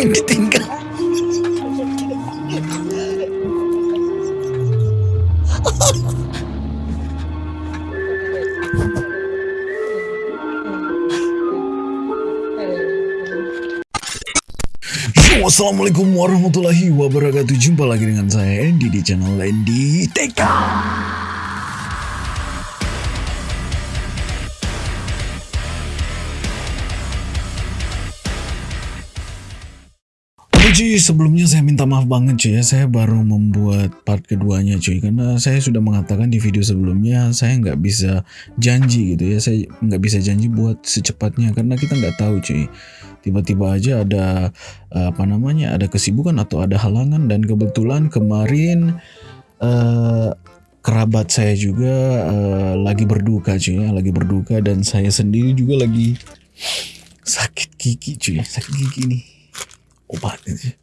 Ditinggal. Yo, Assalamualaikum warahmatullahi wabarakatuh Jumpa lagi dengan saya Andy di channel Andy TK cuy, sebelumnya saya minta maaf banget cuy ya. Saya baru membuat part keduanya cuy Karena saya sudah mengatakan di video sebelumnya Saya nggak bisa janji gitu ya. Saya nggak bisa janji buat secepatnya Karena kita nggak tahu cuy. Tiba-tiba aja ada eh, apa namanya Ada kesibukan atau ada halangan Dan kebetulan kemarin eh, Kerabat saya juga eh, lagi berduka cuy ya Lagi berduka dan saya sendiri juga lagi Sakit gigi cuy Sakit gigi nih obatnya sih.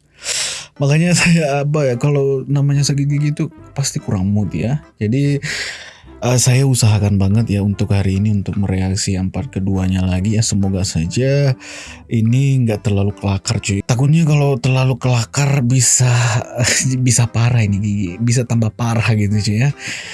Makanya saya apa ya kalau namanya sakit gigi itu pasti kurang mood ya. Jadi eh, saya usahakan banget ya untuk hari ini untuk mereaksi yang part keduanya lagi ya semoga saja ini nggak terlalu kelakar cuy. Takutnya kalau terlalu kelakar bisa bisa parah ini gigi, bisa tambah parah gitu cuy ya.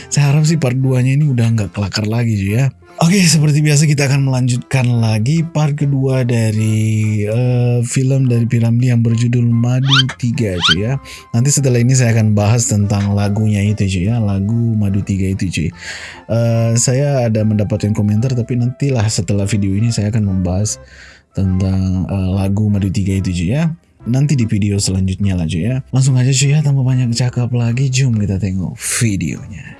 Saya harap sih part 2 nya ini udah nggak kelakar lagi cuy ya. Oke, seperti biasa kita akan melanjutkan lagi part kedua dari eh, film dari Piramli yang berjudul Madu 3 cuy ya. Nanti setelah ini saya akan bahas tentang lagunya itu cuy ya, lagu Madu 3 itu cuy. Eh, saya ada mendapatkan komentar tapi nantilah setelah video ini saya akan membahas tentang eh, lagu Madu 3 itu cuy ya. Nanti di video selanjutnya lah cuy ya. Langsung aja cuy ya, tanpa banyak cakap lagi, jom kita tengok videonya.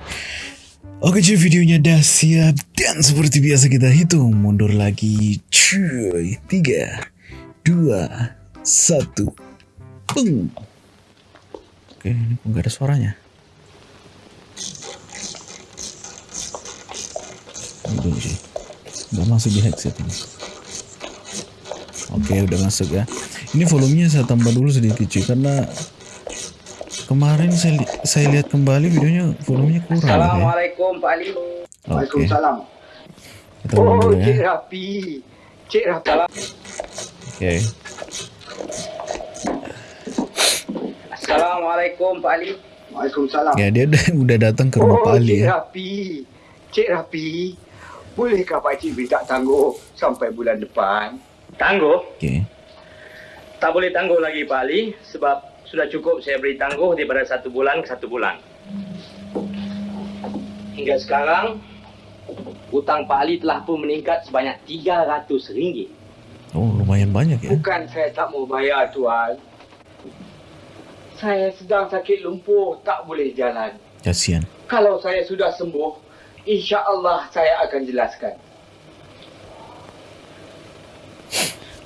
Oke cuy videonya udah siap. Dan seperti biasa kita hitung mundur lagi cuy. 3 2 1 Peng Oke ini kok gak ada suaranya? Udah cuy. Gak masuk di headset ini. Oke udah masuk ya. Ini volumenya saya tambah dulu sedikit cuy Karena Kemarin saya, li- saya lihat kembali videonya volumenya kurang ya. Assalamualaikum Pak Ali. Waalaikumsalam. Ulang Oh, Cik ya. Rapi. Cik Rapi. Oke. Assalamualaikum Pak Ali. Waalaikumsalam. Ya dia udah, udah datang ke rumah oh, Pak Ali Cik ya. Rapi. Cik Rapi. Bolehkah Pak Cik minta tangguh sampai bulan depan? Tangguh? Oke. Tak boleh tangguh lagi Pak Ali sebab sudah cukup saya beri tangguh daripada satu bulan ke satu bulan. Hingga sekarang hutang Pak Ali telah pun meningkat sebanyak RM300. Oh lumayan banyak ya. Bukan saya tak mau bayar tuan. Saya sedang sakit lumpuh, tak boleh jalan. Kasihan. Kalau saya sudah sembuh, insya Allah saya akan jelaskan.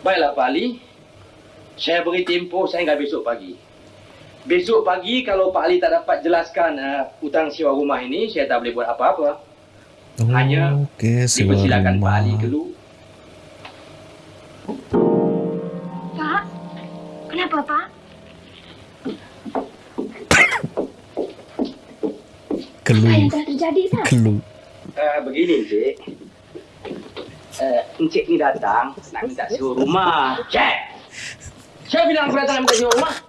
Baiklah Pak Ali. Saya beri tempoh sehingga besok pagi. Besok pagi kalau Pak Ali tak dapat jelaskan uh, hutang sewa rumah ini, saya tak boleh buat apa-apa. Oh, Hanya Oke, sewa Dipersilakan Pak rumah. Ali dulu. Pak, kenapa Pak? Apa Kelu. yang telah terjadi Pak? Kelu. Uh, begini, Encik. Uh, Encik ni datang nak minta sewa rumah. Cik! Saya bilang aku datang nak minta sewa rumah.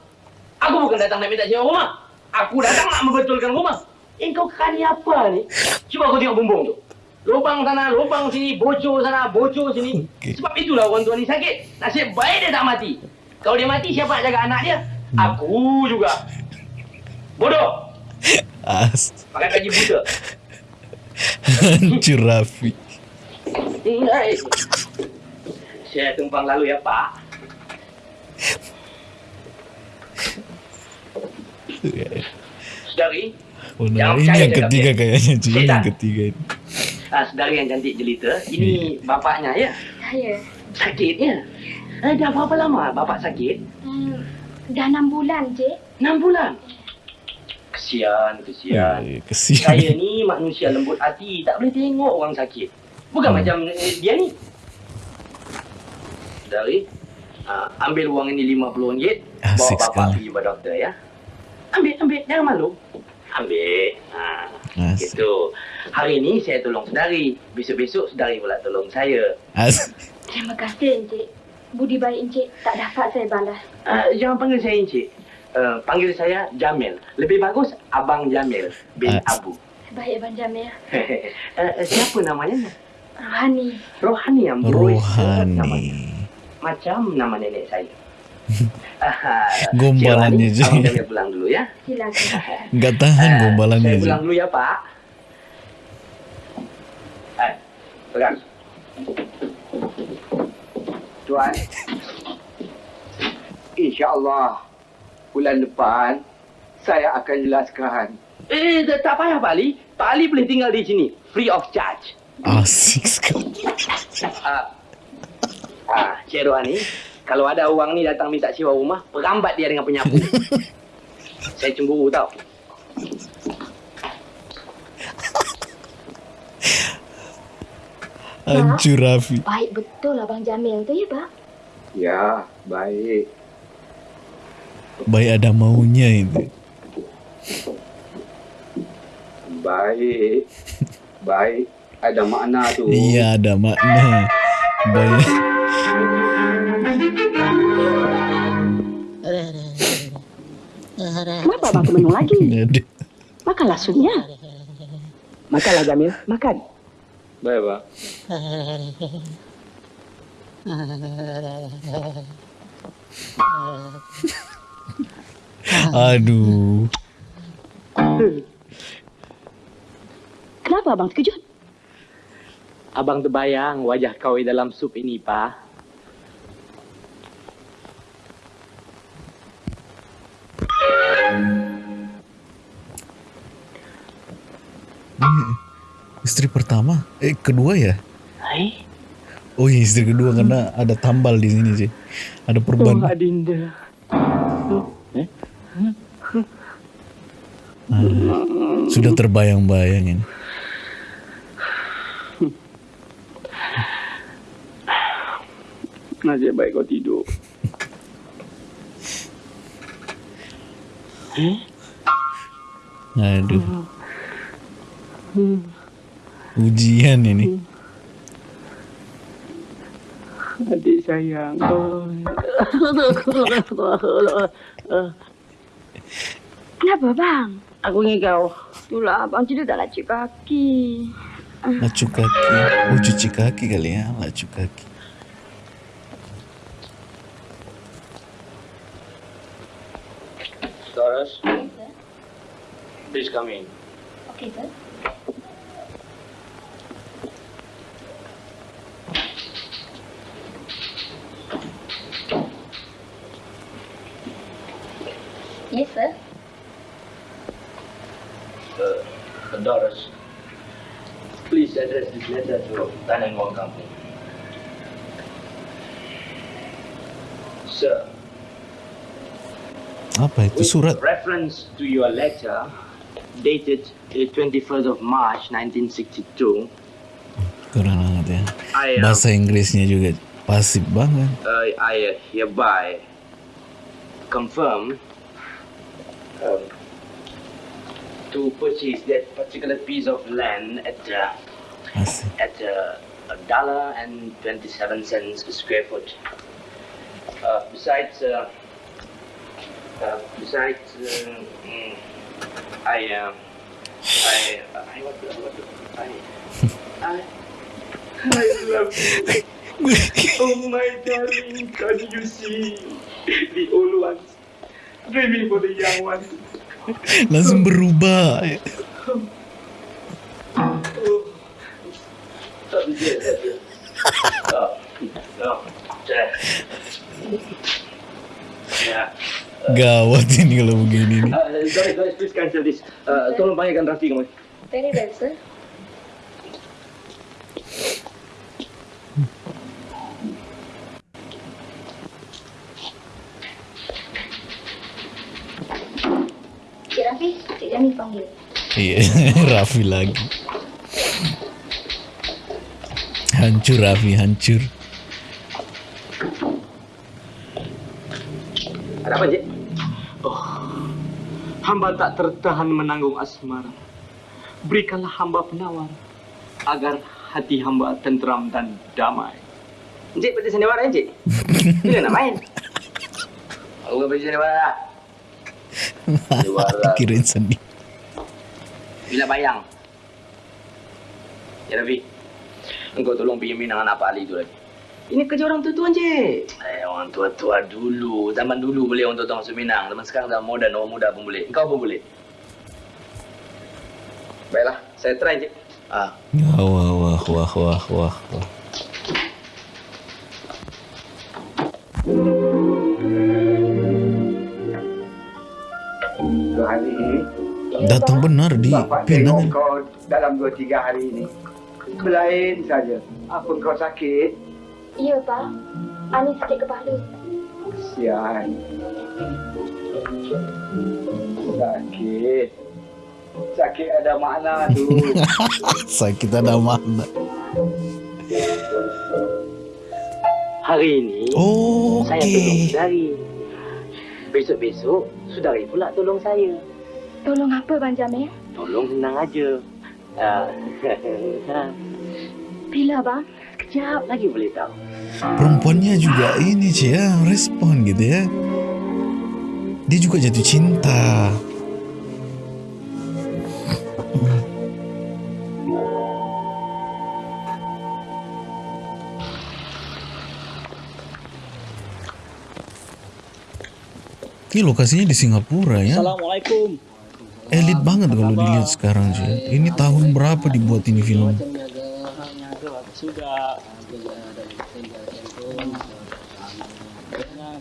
Aku bukan datang nak minta sewa rumah. Aku datang nak membetulkan rumah. Eh, kau kani apa ni? Cuba kau tengok bumbung tu. Lubang sana, lubang sini, bocor sana, bocor sini. Okey. Sebab itulah orang tua ni sakit. Nasib baik dia tak mati. Kalau dia mati, siapa nak jaga anak dia? Aku juga. Bodoh. As. Pakai gaji buta. Hancur Rafi. Saya tumpang lalu ya, Pak. Saudari, Oh, nah, ini yang ketiga kayaknya cuy. Ini yang ketiga ini. ah, saudari yang cantik jelita, ini bapaknya ya? Saya Sakit ya? Eh, dah berapa lama bapak sakit? hmm, dah enam bulan, Cik. Enam bulan. Kesian, kesian. Eh, Kesian. Saya ni manusia lembut hati, tak boleh tengok orang sakit. Bukan Hmm. macam eh, dia ni. Saudari, ah, ambil wang ini RM50, bawa Asik bapak sekali. pergi pada doktor ya. Ambil, ambil, jangan malu. Ambil. Ha. Asik. Gitu. Hari ini saya tolong saudari. Besok-besok saudari pula tolong saya. Asik. Terima kasih Encik. Budi baik Encik tak dapat saya balas. Uh, jangan panggil saya Encik. Uh, panggil saya Jamil. Lebih bagus Abang Jamil bin Ah. Abu. Baik Abang Jamil. uh, siapa namanya? Rohani. Rohani yang berusaha nama- Rohani. Macam nama nenek saya. Gombalannya. Abang Jamil pulang dulu ya. Silakan. Nggak tahan Eh, gombalannya Saya pulang dulu ya Pak. Eh, pegang. Tuan. InsyaAllah bulan depan saya akan jelaskan. Eh, tak, tak payah Pak Ali. Pak Ali boleh tinggal di sini. Free of charge. Asik sekali. Ah, ah Cik Rohani, kalau ada orang ni datang minta sewa rumah, perambat dia dengan penyapu. Saya cemburu tau. Hancur Raffi. Baik betul Abang Jamil tu ya Pak. Ya, baik. Baik ada maunya itu. Baik. Baik. Ada makna tu. Iya ada makna. Baik. Kenapa abang tu minum lagi? Makanlah sunya. Makanlah Jamil, makan. Baik, Pak. Aduh. Kenapa abang terkejut? Abang terbayang wajah kau di dalam sup ini, Pa. Ini istri pertama? Eh kedua ya? Hai, Oh iya istri kedua karena ada tambal di sini sih. Ada oh perban. Adinda. Ah, sudah terbayang-bayang ini. Nasib baik kau tidur. Aduh. Ujian ini. Adik sayang. Kenapa bang? Aku ingin kau. Itulah abang tidur tak lacik kaki. Lacu kaki. Oh cuci kaki kali ya. Lacu kaki. Taurus, please come in. Okey sir. Yes sir. Uh, Doris, please address this letter to Tan and Wong Company. Apa itu with surat? reference to your letter dated the 21st of March 1962, Kurang banget ya. I, uh, Bahasa Inggrisnya juga pasif banget. uh, I hereby confirm um, to purchase that particular piece of land at uh, Asik. at uh, a dollar and 27 cents per square foot. Uh, besides, uh, uh, besides, uh, mm, I, uh, I, I, what, what, I, I, I love you. Oh my darling, can you see the old ones dreaming for the young ones? Langsung berubah. Oh, yeah, Gawat ini kalau begini nih. Uh, guys, guys, please cancel this. Uh, tolong panggilkan Rafi kamu. Very well sir. Cik Rafi, Cik Jamil panggil. Iya, Raffi lagi. Hancur Raffi, hancur. Ada apa, Cik? Oh, hamba tak tertahan menanggung asmara. berikanlah hamba penawar agar hati hamba tenteram dan damai. Encik pada sandiwara encik. Bila nak main? Aku pergi sandiwara. Sandiwara. Kirain sedih. Bila bayang. Ya Rafi. Engkau tolong pergi minang anak Pak Ali tu lagi. Ini kerja orang tua-tua encik. Eh, orang tua-tua dulu. Zaman dulu boleh orang tua-tua masuk Minang. Zaman sekarang dah moden, orang muda pun boleh. Engkau pun boleh. Baiklah, saya try encik. Ah, Wah, wah, wah, wah, wah, wah, Datang benar di Penang. kau dalam dua tiga hari ini. Belain saja. Apa kau sakit? Ya, Pak. Ani sakit kepala. Kesian. Sakit. Sakit ada makna tu. Sakit ada mana. hari ini Oh, saya tolong saudari. Besok-besok, saudari pula tolong saya. Tolong apa, Bang Jamil? Tolong senang aja. Ah, Bila, Bang? Sekejap lagi boleh tahu. Perempuannya juga ini cie ya, respon gitu ya. Dia juga jatuh cinta. Ini lokasinya di Singapura ya. Assalamualaikum. Elit banget kalau dilihat sekarang sih. Ini tahun berapa dibuat ini film? Sudah.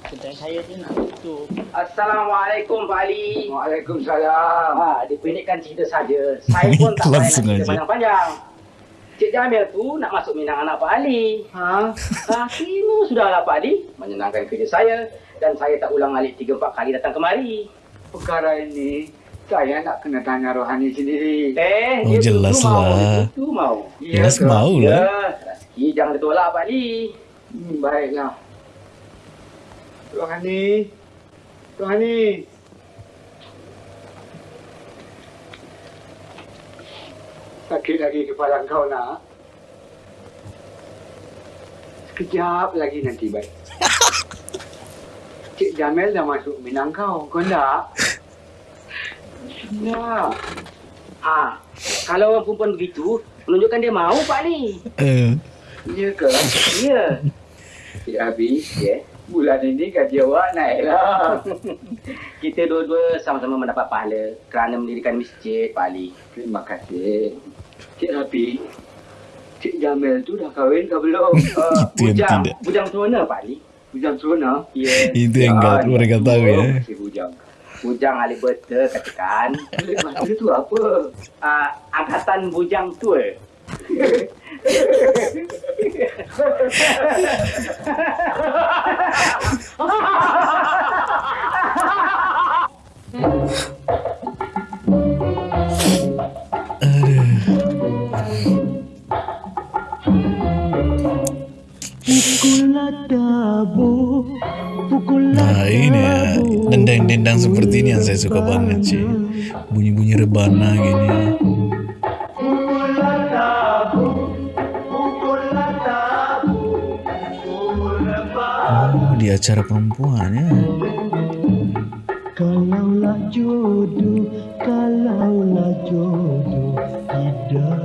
Kedai saya ni nak tutup. Assalamualaikum Pak Ali. Waalaikumsalam. Ah, dipendekkan cerita saja. Saya pun tak payah cerita panjang-panjang. Cik Jamil tu nak masuk minang anak Pak Ali. Ha? Ah, kena sudahlah Pak Ali. Menyenangkan kerja saya. Dan saya tak ulang alik 3-4 kali datang kemari. Perkara ini saya nak kena tanya rohani sendiri. Eh, Oh, dia jelas tu mau, lah. dia Tu mau. Jelas ke? mau Ya, lah. rezeki jangan ditolak Pak Ali. Hmm, baiklah. Rohani. Rohani. Sakit lagi kepala kau nak? Sekejap lagi nanti baik. Cik Jamil dah masuk minang kau. Kau nak? Nak. Ah, kalau orang perempuan begitu, menunjukkan dia mau Pak Ali. Eh, Ya ke? Ya. Cik Abi, Ya. bulan ini gaji awak naiklah. Kita dua-dua sama-sama mendapat pahala kerana mendirikan masjid Pak Ali. Terima kasih. Cik Rapi, Cik Jamil tu dah kahwin ke belum? Uh, bujang, bujang tuana Pak Ali. bujang serona? Ya. itu yang enggak mereka tahu ya. Si bujang. Bujang Ali betul katakan. Maksud tu apa? Uh, angkatan bujang tua. Aduh. Nah ini ya Dendang-dendang seperti ini yang saya suka banget sih Bunyi-bunyi rebana gini. Oh di acara perempuan ya. Kalaulah jodoh, kalaulah jodoh tidak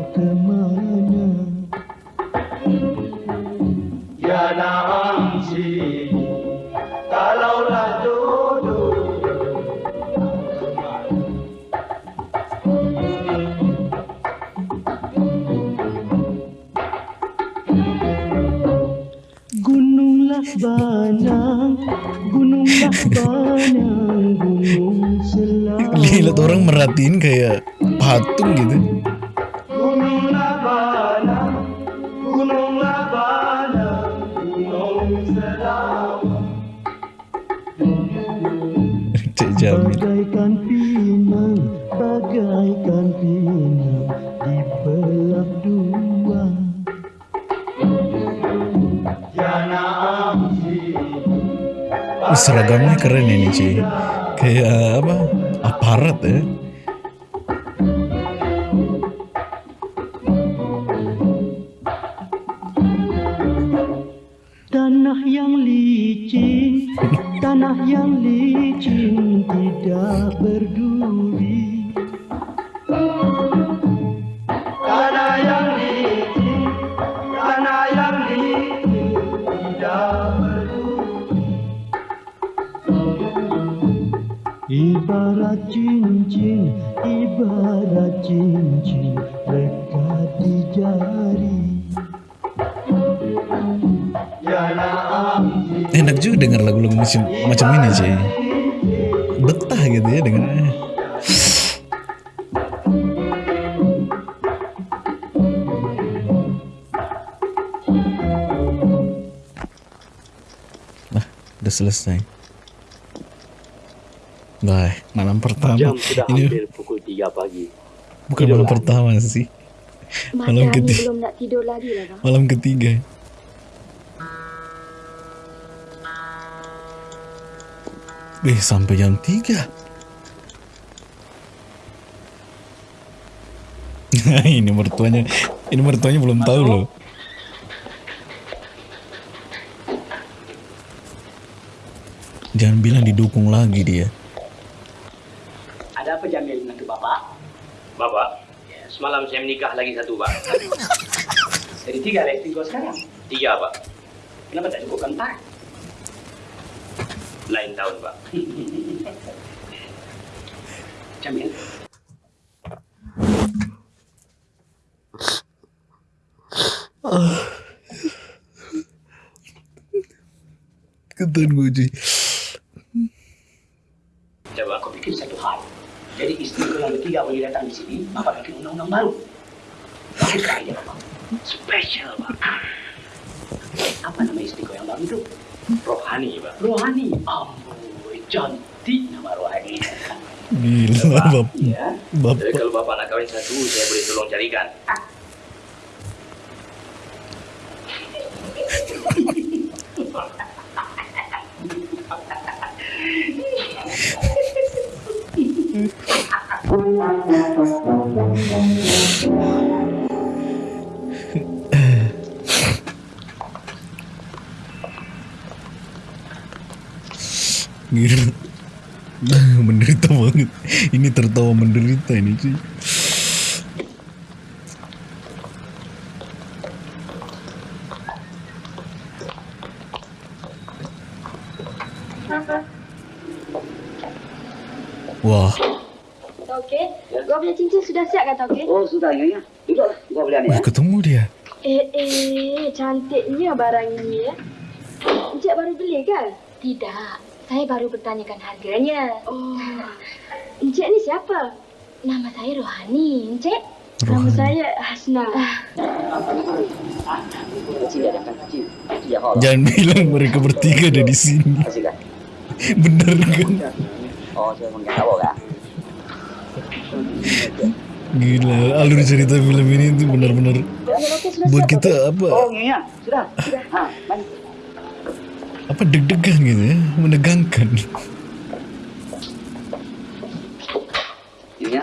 Tanah yang licin tidak berduri Tanah yang licin, tanah yang licin tidak berduri. Ibarat cincin, ibarat cincin lekat di jari Enak juga dengar lagu-lagu macam macam ini cuy. Betah gitu ya dengarnya. Nah, udah selesai. Baik, malam pertama. Jam sudah Ini hampir pukul 3 pagi. bukan malam pertama sih. Malam ketiga. belum nak tidur lagi lah. Malam ketiga. Eh, sampai jam 3. ini mertuanya, ini mertuanya belum tahu loh. Jangan bilang didukung lagi dia. Ada apa Jamil menantu Bapak? Bapak, ya, semalam saya menikah lagi satu, Pak. Jadi tiga listing kau sekarang? Tiga, Pak. Kenapa tak cukup empat? Lain tahun, Pak. Jamil, Ketan gue cuy. coba kau pikir satu hal. Jadi isteri kau yang ketiga boleh datang di sini, Bapak bikin undang-undang baru. Baik kaya, Bapak. Special, Pak. Apa nama isteri kau yang baru itu? Rohani, Pak. Rohani? Ampun, cantik nama Rohani. Gila bap Ya. Jadi bapak. kalau Bapak nak kahwin satu, saya boleh tolong carikan. Gila. menderita banget. Ini tertawa menderita ini cuy. Wah, Tauke, kau punya cincin sudah siap kan Tauke? Oh, sudah, ya, ya. Duduklah, kau boleh wah ketemu dia. Eh, eh, cantiknya barang ini ya. Encik baru beli kan? Tidak, saya baru bertanyakan harganya. Oh, Encik ni siapa? Nama saya Rohani, Encik. Nama Rohani. saya Hasna. Ya, ya, Jangan bilang mereka bertiga ada di sini. Kan? Bener kan? Oh, saya mau nggak tahu, kan? Gila, alur cerita film ini tuh benar-benar buat kita apa Oh, iya, sudah. Sudah. Ha, mari. Apa deg-degan gitu ya, menegangkan. Ini ya.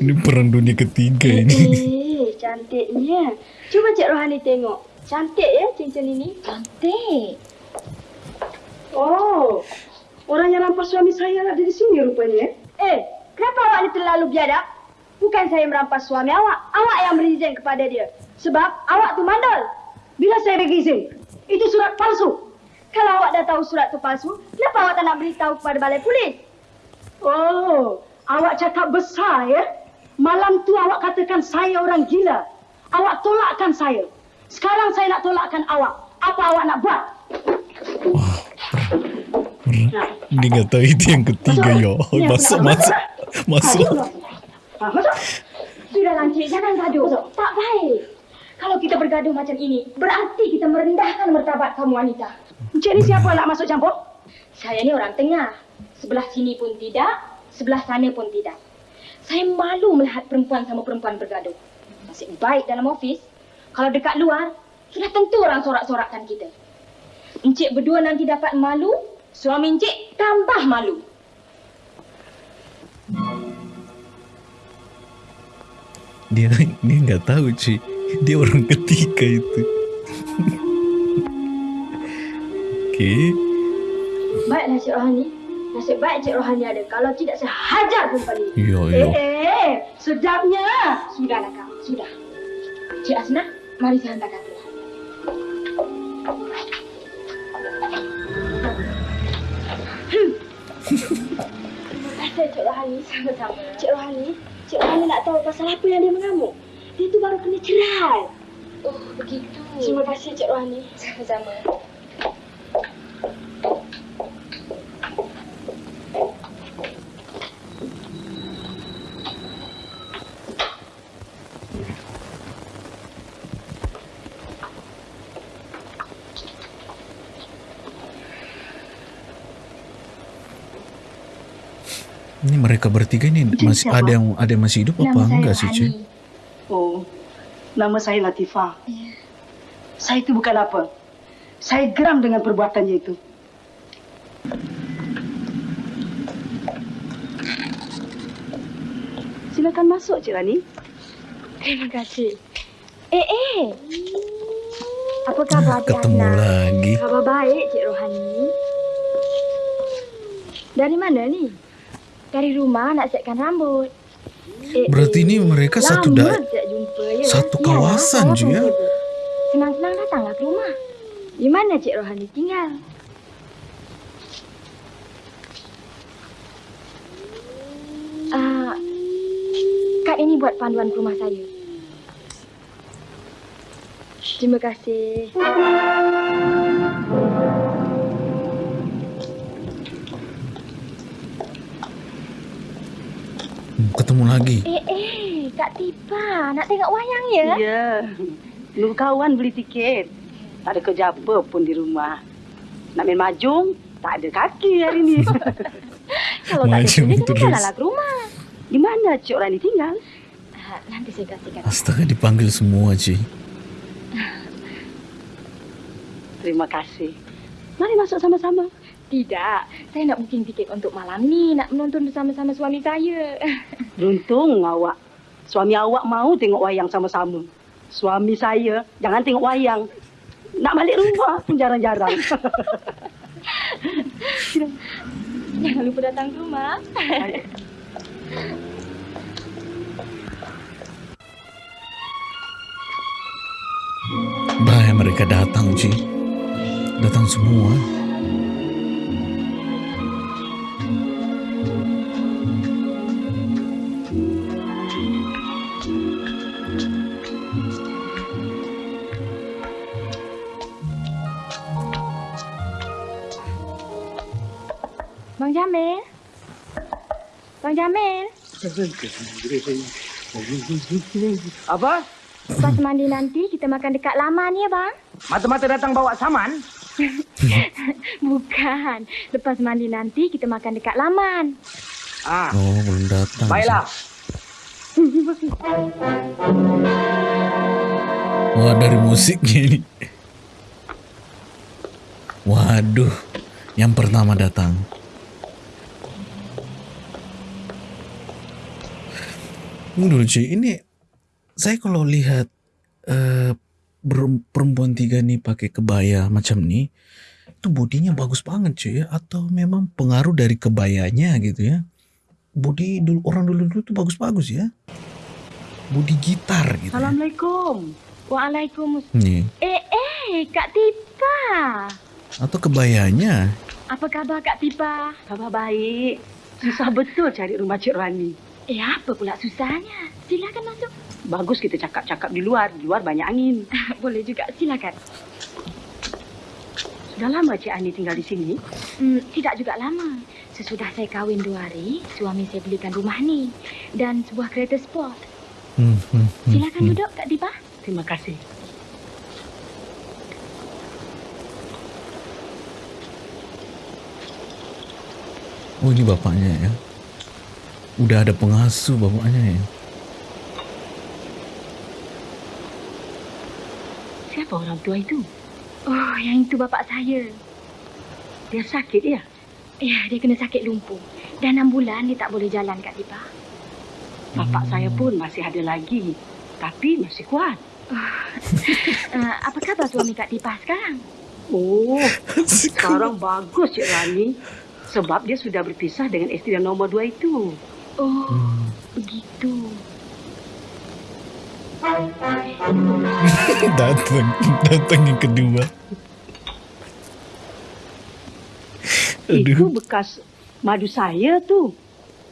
Ini perang dunia ketiga ini. Eh, cantiknya. Cuba Cik Rohani tengok. Cantik ya cincin ini? Cantik. Oh, orang yang rampas suami saya ada di sini rupanya. Eh, kenapa awak ni terlalu biadab? Bukan saya merampas suami awak. Awak yang berizin kepada dia. Sebab awak tu mandal. Bila saya bagi izin, itu surat palsu. Kalau awak dah tahu surat tu palsu, kenapa awak tak nak beritahu kepada balai polis? Oh, awak cakap besar ya? Malam tu awak katakan saya orang gila. Awak tolakkan saya. Sekarang saya nak tolakkan awak. Apa awak nak buat? Dia nggak tahu itu yang ketiga ya. Masuk masuk masuk. Ha, masuk. Sudahlah, Encik. Jangan gaduh. Tak baik. Kalau kita bergaduh macam ini, berarti kita merendahkan martabat kamu wanita. Encik ni siapa nak masuk campur? Saya ni orang tengah. Sebelah sini pun tidak, sebelah sana pun tidak. Saya malu melihat perempuan sama perempuan bergaduh. Nasib baik dalam ofis. Kalau dekat luar, sudah tentu orang sorak-sorakkan kita. Encik berdua nanti dapat malu, suami encik tambah malu. Dia dia nggak tahu cuy. Dia orang ketiga itu. Oke. Baiklah Cik Rohani. Nasib baik Cik Rohani ada. Kalau tidak saya hajar perempuan ini. Iya, Eh, iya. eh, sedapnya. Sudahlah kau, sudah. Cik Asna, mari saya hantar kau pulang. Terima kasih Cik Rohani. Sama-sama. Cik Rohani, Cik Rohani nak tahu pasal apa yang dia mengamuk. Dia tu baru kena cerai. Oh, begitu. Terima kasih Cik Rohani. Sama-sama. Ini mereka bertiga ini masih ada yang ada yang masih hidup apa enggak sih, Cik? Nama saya Latifah. Saya itu bukan apa. Saya geram dengan perbuatannya itu. Silakan masuk, Cik Rani. Terima kasih. Eh, eh. Apa khabar Cik Ketemu Asna? lagi. Khabar baik Cik Rohani. Dari mana ni? Dari rumah nak siapkan rambut. Eh, Berarti eh, ni mereka satu lama da- tak jumpa ya. satu kawasan saya je, ya. Senang-senang datanglah ke rumah. Di mana Cik Rohani tinggal? Ah, kad ini buat panduan ke rumah saya. Terima kasih. Ketemu lagi. Eh, eh, Kak Tipa, nak tengok wayang ya? Ya. Lu kawan beli tiket. Tak ada kerja apa pun di rumah. Nak main majung, tak ada kaki hari ni. Kalau tak ada kerja, jalanlah ke rumah. di mana Cik Rani tinggal? Ah, nanti saya kasihkan. Astaga dipanggil semua, Cik. Terima kasih. Mari masuk sama-sama. Tidak, saya nak booking tiket untuk malam ni. Nak menonton bersama-sama suami saya. Beruntung awak. Suami awak mau tengok wayang sama-sama. Suami saya jangan tengok wayang. Nak balik rumah pun jarang-jarang. Jangan lupa datang ke rumah. Bahaya mereka datang, Cik. Datang semua. Apa? Lepas mandi nanti kita makan dekat laman ya bang? Mata-mata datang bawa saman? Bukan. Lepas mandi nanti kita makan dekat laman. Ah, Oh, belum datang. baiklah. Wah, dari musiknya ini. Waduh, yang pertama datang. Dulu cuy, ini saya kalau lihat ber- perempuan tiga nih pakai kebaya macam nih, itu bodinya bagus banget cuy ya, atau memang pengaruh dari kebayanya gitu ya. Body dulu orang dulu dulu tuh bagus-bagus ya. Body gitar gitu. Ya. Assalamualaikum. Waalaikumsalam. Nih, Eh, eh, Kak Tipa. atau kebayanya Apa khabar Kak Tipa? Khabar baik. Susah betul cari rumah Cik Rani. Eh, apa pula susahnya? Silakan masuk. Bagus kita cakap-cakap di luar. Di luar banyak angin. Boleh juga, silakan. Sudah lama Cik Ani tinggal di sini? Hmm, tidak juga lama. Sesudah saya kahwin dua hari, suami saya belikan rumah ni dan sebuah kereta sport. Hmm, hmm, hmm, Silakan hmm. duduk, Kak Tipa. Terima kasih. Oh ini bapaknya ya. Udah ada pengasuh bapaknya ya. Siapa orang tua itu? Oh, yang itu bapak saya. Dia sakit ya? Ya, dia kena sakit lumpuh. Dah enam bulan dia tak boleh jalan, Kak Tipa. Bapak saya pun masih ada lagi. Tapi masih kuat. Uh, apa khabar suami Kak Tipa sekarang? Oh, sekarang bagus Cik Rani. Sebab dia sudah berpisah dengan isteri yang nombor dua itu. Oh, Hmm. begitu. datang, datang yang kedua. Itu Aduh, bekas madu saya tu.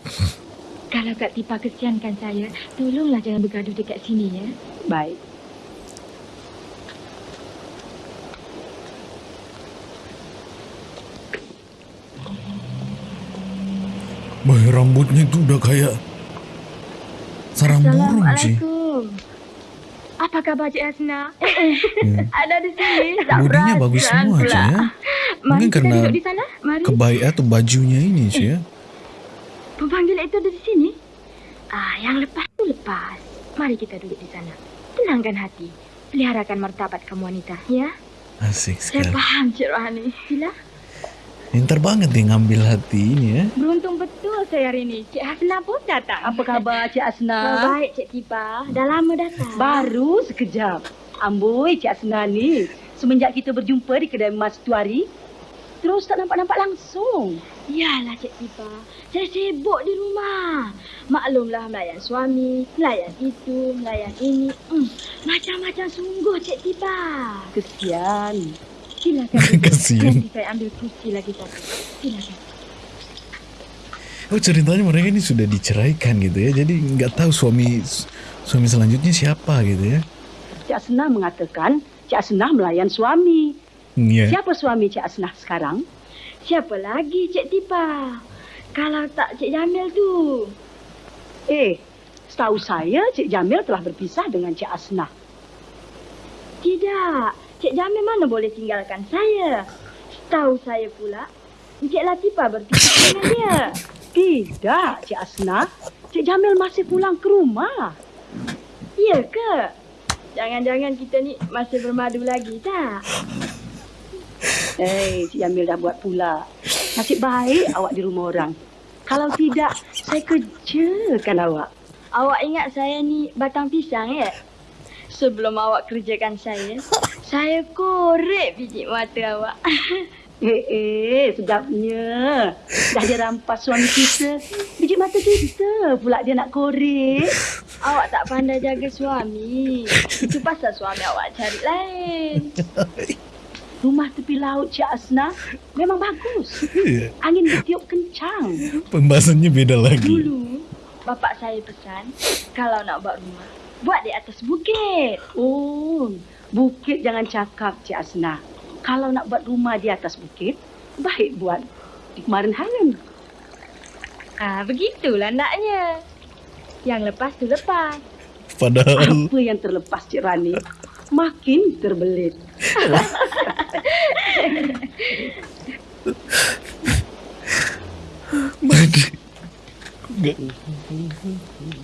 Kalau Kak Tipa kesiankan saya, tolonglah jangan bergaduh dekat sini ya. Baik. Boy rambutnya tuh udah kayak sarang burung sih. Apa khabar Cik Hasna? Hmm. Ada di sini. Tak Bodinya bagus semua pula. sih ya. Mari Mungkin kita karena di sana. Mari. Kebaya atau bajunya ini sih ya. Pemanggil itu ada di sini. Ah, yang lepas tu lepas. Mari kita duduk di sana. Tenangkan hati. Peliharakan martabat kamu wanita, ya? Asik Saya sekali. paham Cik Rohani. Sila. Pintar banget dia ngambil hati ini ya. Beruntung betul saya hari ini. Cik Hasna pun datang. Apa khabar Cik Oh, Asna? baik Cik Tipa. Dah lama datang. Baru sekejap. Amboi Cik Asna ni. Semenjak kita berjumpa di kedai Mas Tuari, terus tak nampak-nampak langsung. Yalah Cik Tipa. Saya sibuk di rumah. Maklumlah melayan suami, melayan itu, melayan ini. Hmm, macam-macam sungguh Cik Tipa. Kesian. Silakan duduk. Kasihan. Nanti saya ambil kursi lagi satu. Silakan. Oh ceritanya mereka ini sudah diceraikan gitu ya. Jadi nggak tahu suami suami selanjutnya siapa gitu ya. Cik Asna mengatakan Cik Asna melayan suami. Iya. Siapa suami Cik Asna sekarang? Siapa lagi Cik Tipa? Kalau tak Cik Jamil tu. Eh, setahu saya Cik Jamil telah berpisah dengan Cik Asna. Tidak. Cik Jamil mana boleh tinggalkan saya. Tahu saya pula, Cik Latifah berpisah dengan dia. Tidak, Cik Asna. Cik Jamil masih pulang ke rumah. Ya ke? Jangan-jangan kita ni masih bermadu lagi tak? Eh, Cik Jamil dah buat pula. Nasib baik awak di rumah orang. Kalau tidak, saya kerjakan awak. Awak ingat saya ni batang pisang ya? Sebelum awak kerjakan saya, saya korek biji mata awak. Eh, eh, sedapnya. Dah dia rampas suami kita. Biji mata kita pula dia nak korek. awak tak pandai jaga suami. Itu pasal suami awak cari lain. Rumah tepi laut Cik Asna memang bagus. Iya. Angin bertiup kencang. Pembahasannya beda lagi. Dulu, bapak saya pesan, kalau nak buat rumah, buat di atas bukit. Oh, bukit jangan cakap Cik Asna. Kalau nak buat rumah di atas bukit, baik buat di kemarin hari. Ah, begitulah naknya. Yang lepas tu lepas. Padahal Apa yang terlepas Cik Rani makin terbelit. Apa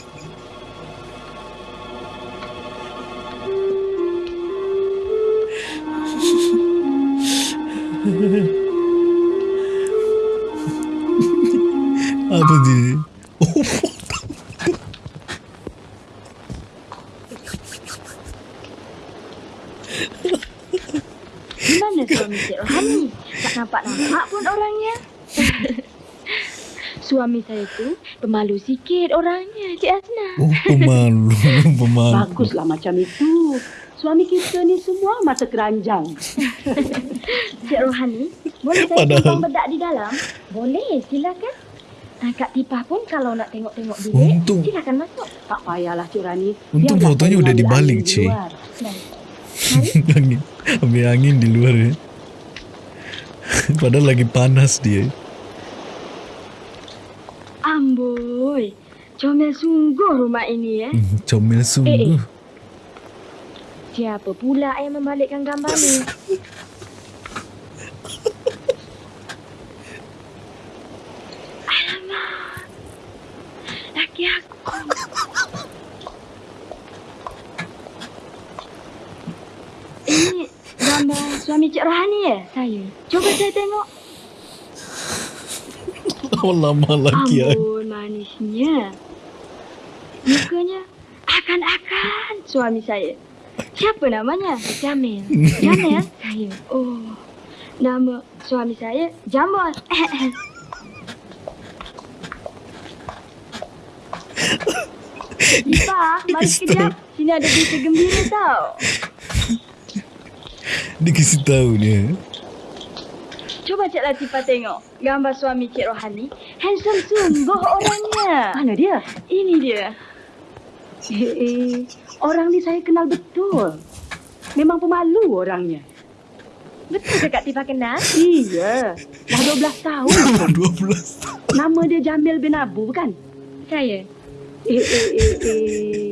saya tu pemalu sikit orangnya, Cik Asna. oh pemalu, pemalu. Baguslah macam itu. Suami kita ni semua mata keranjang. Cik Rohani, boleh saya Padahal- tumpang bedak di dalam? Boleh, silakan. Ah, Kak Tipah pun kalau nak tengok-tengok bilik, Untung. silakan masuk. Tak payahlah Cik Rani. Untung Biarlah fotonya udah dibalik, di Cik. luar. angin, ambil angin di luar ya. Padahal lagi panas dia. Amboi, comel sungguh rumah ini ya. Hmm, Comel sungguh. Siapa pula yang membalikkan gambar ni? Alamak, laki aku. Ini Gambar suami Cik Rohani ya, saya. Coba saya tengok. Lama lagi ya. Ambon manisnya. Mukanya akan-akan suami saya. Siapa namanya? Jamil. Jamil? saya. Oh, nama suami saya Jamal. Ipa, mari sekejap. Sini ada berita gembira tau. Dia kasih tahu dia. Cuba Cik Latifah tengok gambar suami Cik Rohani. Handsome sungguh orangnya. Mana dia? Ini dia. Eh, eh, orang ni saya kenal betul. Memang pemalu orangnya. Betul ke Kak Tifah kenal? Iya, dah 12 tahun. 12 Nama dia Jamil bin Abu bukan? Saya. Eh, eh, eh, eh.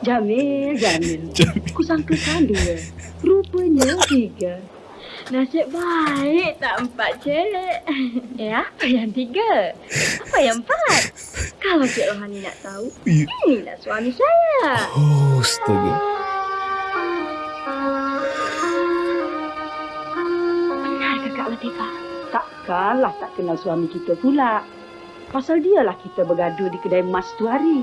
Jamil, Jamil. Jamil. Kusangkakan dua. Rupanya tiga. Nasib baik tak empat, Cik. Eh, apa yang tiga? Apa yang empat? Kalau Cik Rohani nak tahu, inilah suami saya. Oh, astaga. Benar ke Kak Latifah? Takkanlah tak kenal suami kita pula. Pasal dialah kita bergaduh di kedai emas tu hari.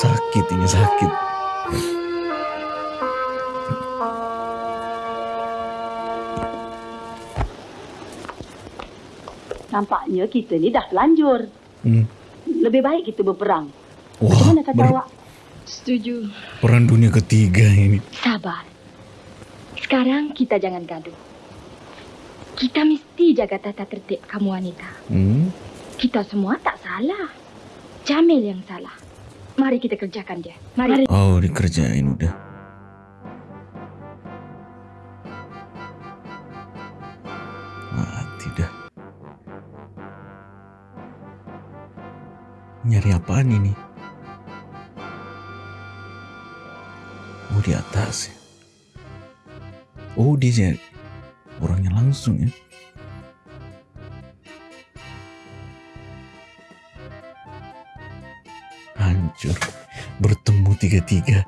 Sakit ini sakit. Nampaknya kita ni dah telanjur. Hmm. Lebih baik kita berperang. Wah, Macam mana kata ber- awak? Setuju. perang dunia ketiga ini. Sabar. Sekarang kita jangan gaduh. Kita mesti jaga tata tertib kamu wanita. Hmm. Kita semua tak salah. Jamil yang salah. Mari kita kerjakan dia. Mari. Oh, dikerjain udah. Nyari apaan ini? Oh, di atas ya. Oh, dia nyari orangnya langsung ya. Hancur. Bertemu tiga-tiga.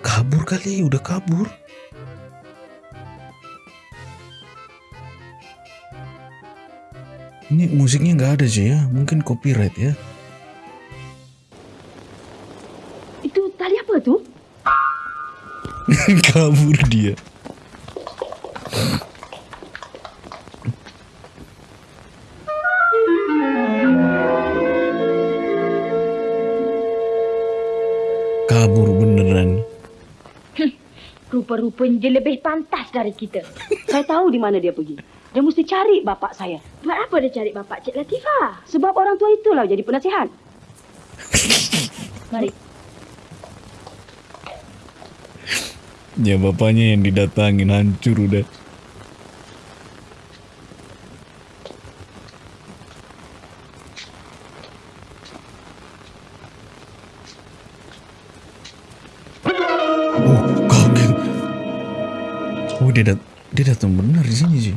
Kabur kali, udah kabur. Ini musiknya nggak ada sih ya, mungkin copyright ya. Itu tali apa tu? kabur dia. Kabur beneran. Rupa-rupanya dia lebih pantas dari kita. Saya tahu di mana dia pergi. Dia mesti cari bapak saya. Buat apa dia cari bapak Cik Latifah? Sebab orang tua itulah jadi penasihat. Mari. Ya bapaknya yang didatangin hancur udah. Oh, kaget. Oh, dia dat dia datang benar di sini sih.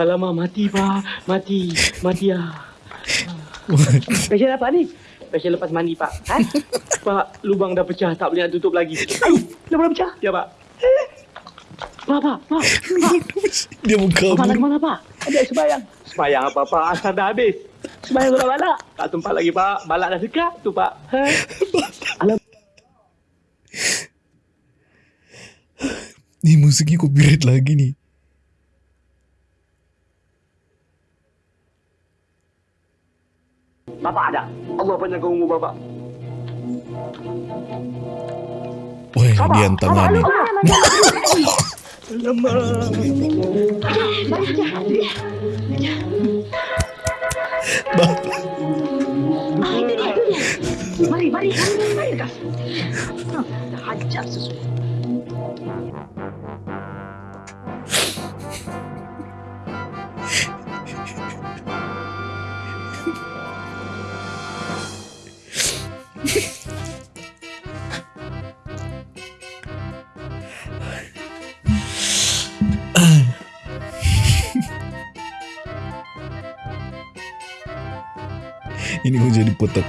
Alamak, mati pak. Mati. Mati ah. Special apa ni? Special lepas mandi pak. Ha? pak, lubang dah pecah. Tak boleh nak tutup lagi. Ay, dah boleh pecah. Ya pak. Pak, pak, pak. dia Pak, nak kabur. ke mana, pak? Ada sembayang. Semayang apa pak? Asal dah habis. Sembayang sudah balak. Tak sempat lagi pak. Balak dah dekat tu pak. Ha? Nih musiknya copyright lagi nih. Bapak ada. Allah panjangkan umur bapak. Wah, dia. Ah, itu dia, itu dia. Mari, mari, mari, mari, Kas. Ah, Dah hajar sesuatu.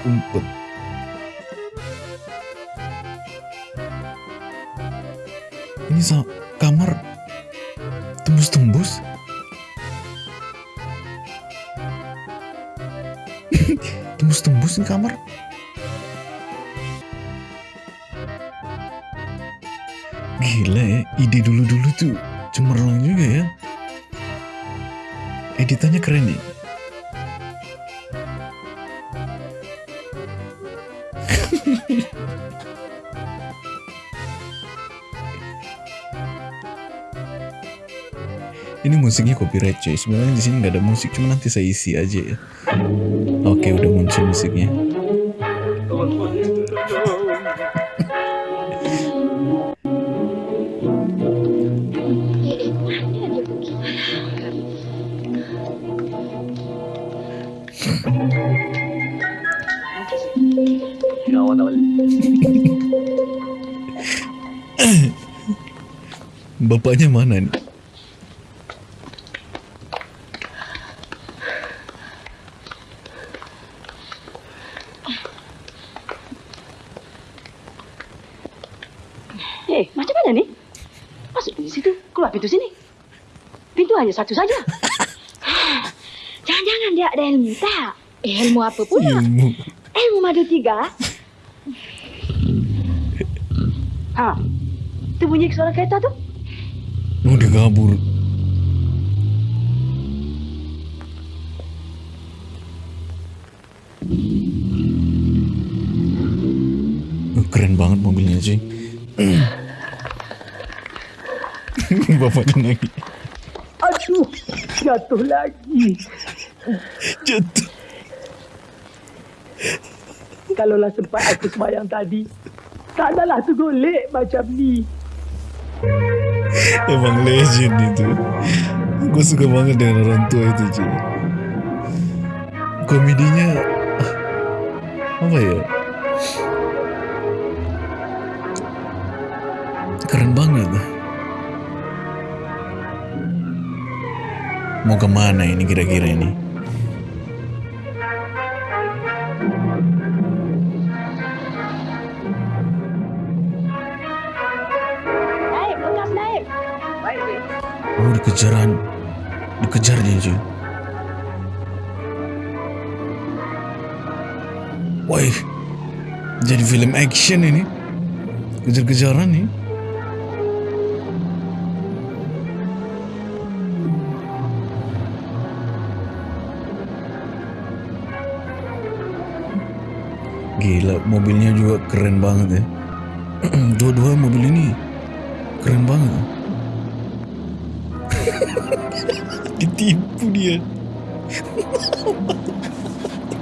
Umpet. Ini sa kamar tembus-tembus. tembus-tembus nih kamar. Copyright cuy. Sebenarnya di sini nggak ada musik, cuma nanti saya isi aja ya. Oke, udah muncul musiknya. Pintu sini. Pintu hanya satu saja. Jangan-jangan dia ada ilmu tak? Eh, ilmu apa pula? Ilmu. Ilmu madu tiga. Ha. Tu bunyi suara kereta tu. Oh, dia kabur. Bapaknya nangis. Aduh, jatuh lagi. Jatuh. Kalaulah sempat aku semayang tadi, tak adalah tu golek macam ni. Emang legend itu. Gue suka banget dengan orang tua itu cuy. Komedinya apa ya? Mau kemana ini kira-kira ini? Naik, lekas naik. Oh dikejaran Dikejar dia cuy Wih Jadi film action ini Kejar-kejaran nih Gila mobilnya juga keren banget ya. Dua-dua mobil ini Keren banget. Ditipu dia.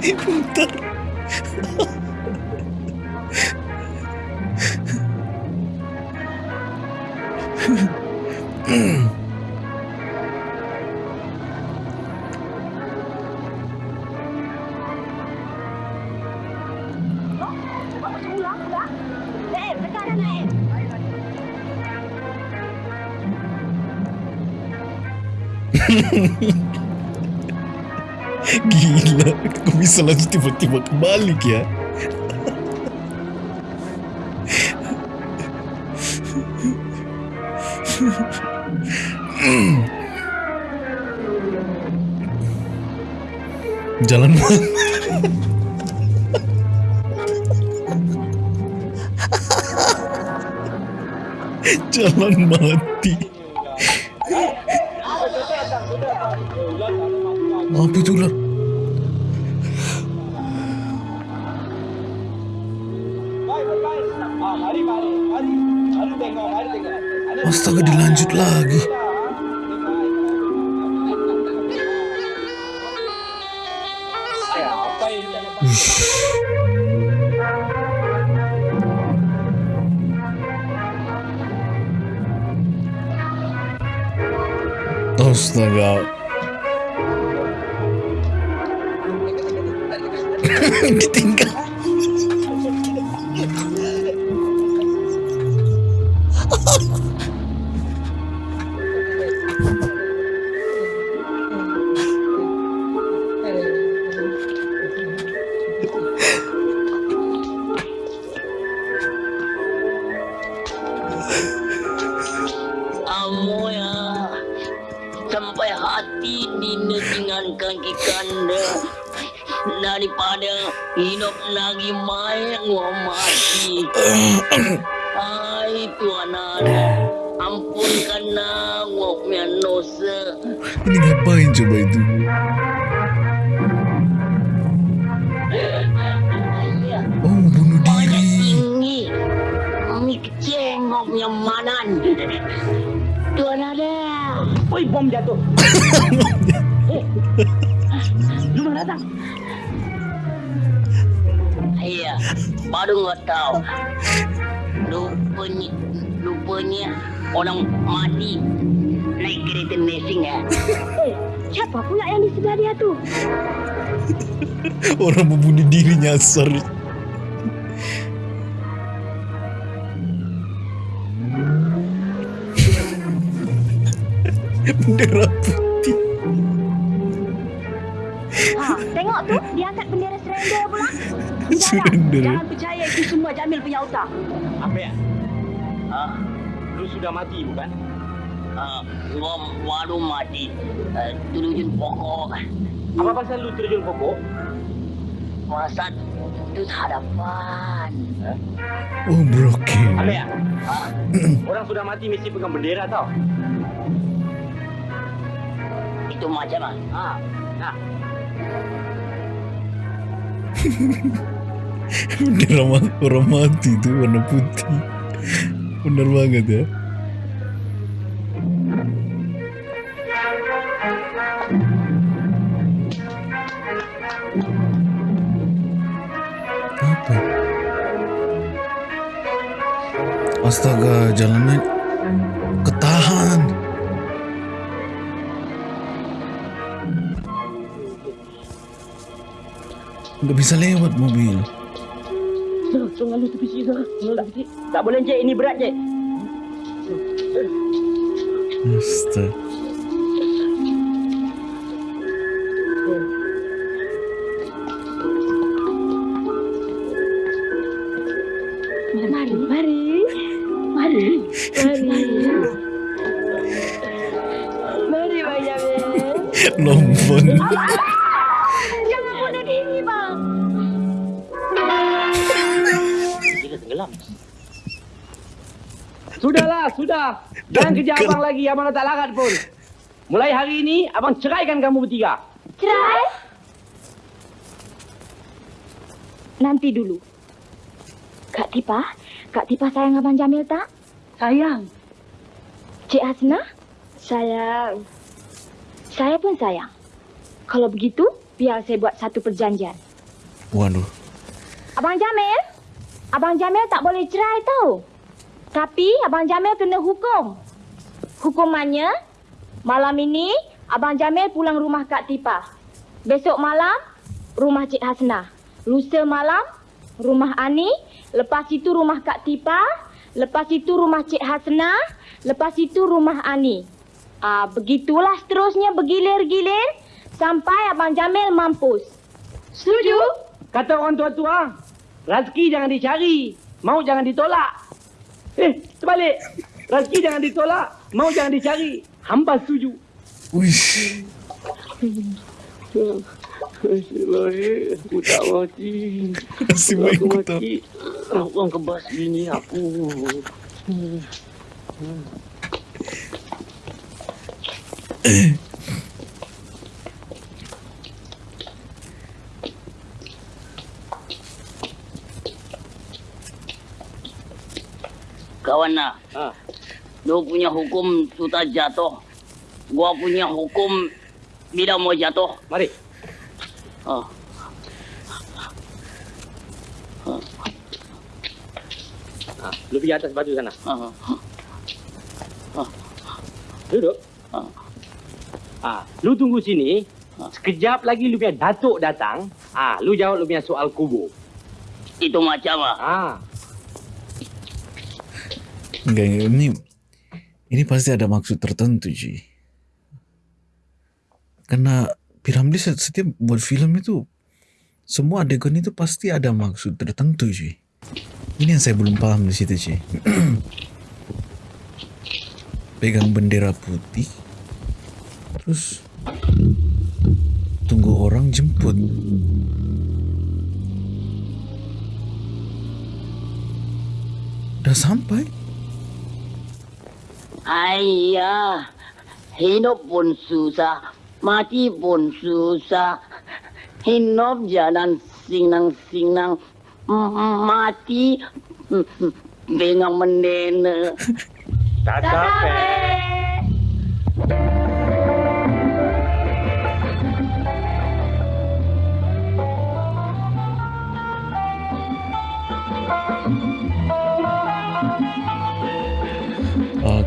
Bentar Gila Kok bisa langsung tiba-tiba kebalik ya Jalan mana? Jalan mati. Apa itu ular? Astaga dilanjut lagi. Ush. Astaga. Ditinggal. Datang? Iya, baru nggak tahu. Rupanya, rupanya orang mati naik kereta racing ya. Eh, siapa pula yang di sebelah dia tu? Orang membunuh diri nyasar. Bendera putih. Surrender pula. Surrender. Jangan percaya itu semua Jamil punya otak. Apa ya? Ha, Lu sudah mati bukan? ha, gua baru mati. Uh, turun pokok. Apa pasal lu terjun pokok? Masa itu hadapan. Oh, broken. Apa ya? Orang sudah mati mesti pegang bendera tau. Itu macam ah. Ha, nah. Bendera ma- orang mati tu warna putih. Benar banget ya. Apa? Astaga, jalannya ketahan. Nggak bisa lewat mobil. Tepi sini. Tolong tepi sini. Tak boleh Cik, ini berat Cik. Astaga. Jangan kerja abang lagi, abang dah tak larat pun. Mulai hari ini, abang ceraikan kamu bertiga. Cerai? Nanti dulu. Kak Tipa, Kak Tipa sayang Abang Jamil tak? Sayang. Cik Hasna? Sayang. Saya pun sayang. Kalau begitu, biar saya buat satu perjanjian. Waduh. Abang Jamil? Abang Jamil tak boleh cerai tau. Tapi Abang Jamil kena hukum. Hukumannya, malam ini Abang Jamil pulang rumah Kak Tipa. Besok malam, rumah Cik Hasna. Lusa malam, rumah Ani. Lepas itu rumah Kak Tipa. Lepas itu rumah Cik Hasna. Lepas itu rumah Ani. Ah, begitulah seterusnya bergilir-gilir sampai Abang Jamil mampus. Setuju? Kata orang tua-tua, rezeki jangan dicari, mau jangan ditolak. Eh, terbalik. Rezeki jangan ditolak, mau jangan dicari. Hamba setuju. Baik, aku tak mati. Nasib baik aku tak. Orang kebas bini aku. Kawan lah. Ha. Lu punya hukum sudah jatuh. Gua punya hukum bila mau jatuh. Mari. Oh. Ha, lu pergi atas batu sana. Oh. Duduk. Ha. Ah, lu tunggu sini. Sekejap lagi lu punya datuk datang. Ah, lu jawab lu punya soal kubur. Itu macam ah. Ah, Enggak, enggak, ini ini pasti ada maksud tertentu, Ji. Karena Piramli set- setiap buat film itu semua adegan itu pasti ada maksud tertentu, Ji. Ini yang saya belum paham di situ, Ji. Pegang bendera putih, terus tunggu orang jemput. Udah sampai? Ayah, hidup pun susah, mati pun susah. Hidup jalan sinang-sinang, mati dengan mendena. Tak sampai.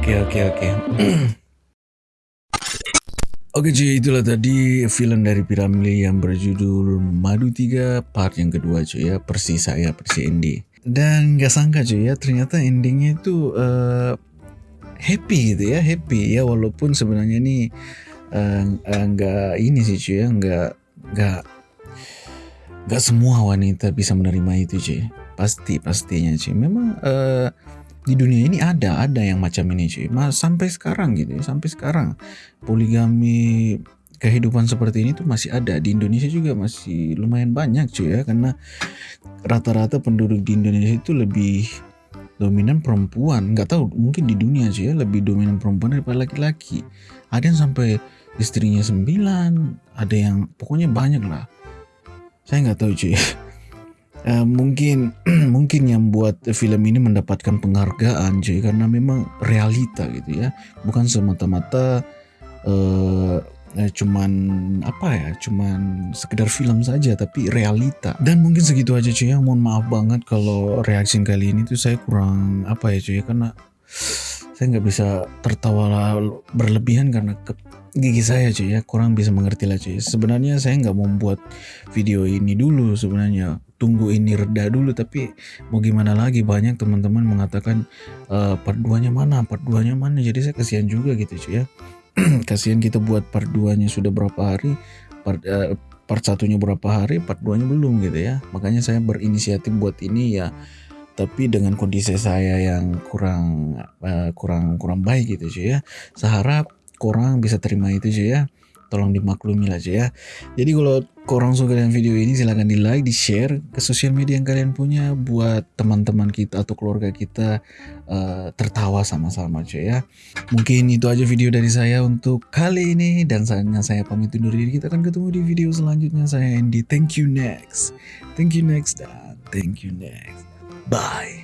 Oke oke oke. Oke cuy itulah tadi film dari Piramli yang berjudul Madu 3 part yang kedua cuy ya. Persi saya Persi Andy Dan gak sangka cuy ya ternyata endingnya itu eh, happy gitu ya happy ya. Walaupun sebenarnya nih eh, eh, nggak ini sih cuy ya nggak nggak nggak semua wanita bisa menerima itu cuy pasti pastinya cuy memang eh, di dunia ini ada ada yang macam ini cuy mas sampai sekarang gitu ya sampai sekarang. Poligami kehidupan seperti ini tuh masih ada. Di Indonesia juga masih lumayan banyak cuy ya. Karena rata-rata penduduk di Indonesia itu lebih dominan perempuan. Nggak tahu mungkin di dunia cuy ya lebih dominan perempuan daripada laki-laki. Ada yang sampai istrinya sembilan ada yang pokoknya banyak lah saya nggak tahu cuy Eh, mungkin mungkin yang buat film ini mendapatkan penghargaan cuy karena memang realita gitu ya. Bukan semata-mata eh, cuman apa ya cuman sekedar film saja tapi realita. Dan mungkin segitu aja cuy ya. Mohon maaf banget kalau reaksi kali ini tuh saya kurang apa ya cuy ya, karena saya nggak bisa tertawa berlebihan karena ke gigi saya cuy ya. Kurang bisa mengerti lah cuy. Sebenarnya saya nggak mau membuat video ini dulu sebenarnya tunggu ini reda dulu tapi mau gimana lagi? Banyak teman-teman mengatakan eh, part 2 nya mana? Part 2 nya mana? Jadi saya kasihan juga gitu cuy ya. Kasihan kita buat part 2 nya sudah berapa hari part eh, part satunya berapa hari part 2 nya belum gitu ya. Makanya saya berinisiatif buat ini ya. Tapi dengan kondisi saya yang kurang eh, kurang kurang baik gitu cuy ya. Saya harap korang bisa terima itu cuy ya tolong dimaklumi lah cuy ya. Jadi kalau korang suka dengan video ini silahkan di like di share ke sosial media yang kalian punya buat teman-teman kita atau keluarga kita eh, tertawa sama-sama cuy ya. Mungkin itu aja video dari saya untuk kali ini. Dan saatnya saya pamit undur diri kita akan ketemu di video selanjutnya. Saya Andy. Thank you next. Thank you next dan thank you next. Bye